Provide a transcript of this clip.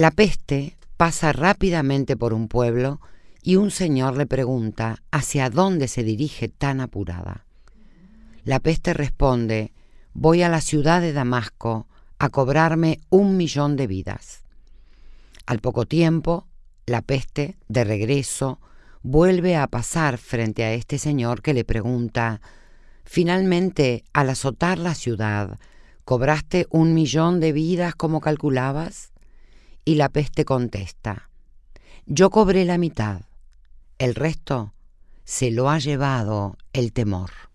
La peste pasa rápidamente por un pueblo y un señor le pregunta hacia dónde se dirige tan apurada. La peste responde, voy a la ciudad de Damasco a cobrarme un millón de vidas. Al poco tiempo, la peste, de regreso, vuelve a pasar frente a este señor que le pregunta, finalmente, al azotar la ciudad, ¿cobraste un millón de vidas como calculabas? Y la peste contesta, yo cobré la mitad, el resto se lo ha llevado el temor.